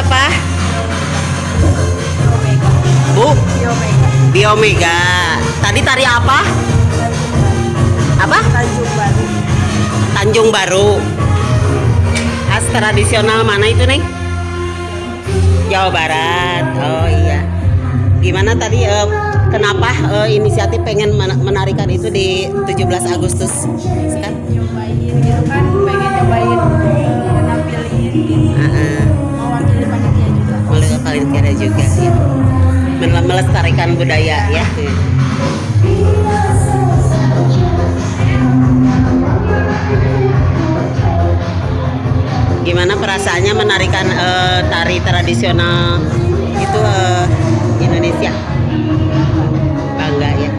siapa? Bu? Biomega. Tadi tari apa? Apa? Tanjung Baru Tanjung Baru. Khas tradisional mana itu, Neng? Jawa Barat. Oh iya. Gimana tadi eh, kenapa eh, inisiatif pengen men- menarikan itu di 17 Agustus? Kan? nyobain gitu kan pengen nyobain nampilin gitu panitia juga Melalui panitia juga ya. Mel- Melestarikan budaya ya. Gimana perasaannya menarikan eh, tari tradisional itu eh, Indonesia? Bangga ya.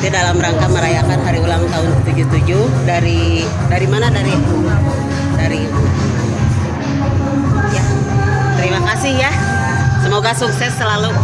Itu dalam rangka merayakan hari ulang tahun 77 dari dari mana dari dari kasih ya. Semoga sukses selalu.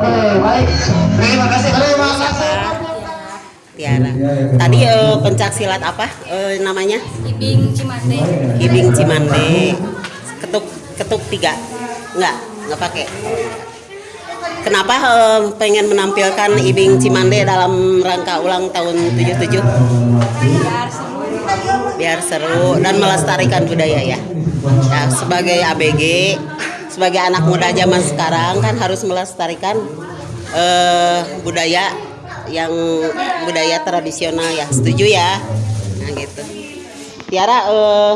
Baik. Terima kasih. Terima kasih. Tiara. Tadi eh, pencak silat apa eh, namanya? Ibing Cimande. Ibing Cimande. Ketuk ketuk tiga. Enggak, enggak pakai. Kenapa eh, pengen menampilkan Ibing Cimande dalam rangka ulang tahun 77? Biar seru. Biar seru dan melestarikan budaya ya. Ya, sebagai ABG, sebagai anak muda zaman sekarang kan harus melestarikan eh, budaya yang budaya tradisional ya. Setuju ya? Nah, gitu. Tiara eh,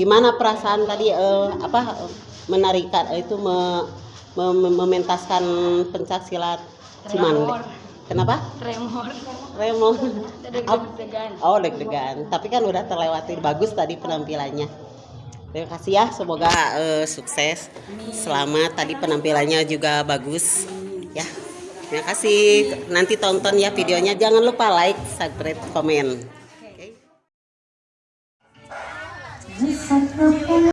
gimana perasaan tadi eh, apa menarikan itu me- me- me- mementaskan pencak silat Cimande? Tremor. Kenapa? Tremor. Remo. Deg-degan. Oh deg-degan. Tapi kan udah terlewati bagus tadi penampilannya. Terima kasih ya. Semoga eh, sukses. Selamat. Tadi penampilannya juga bagus. Ya. Terima kasih. Nanti tonton ya videonya. Jangan lupa like, subscribe, komen. Oke.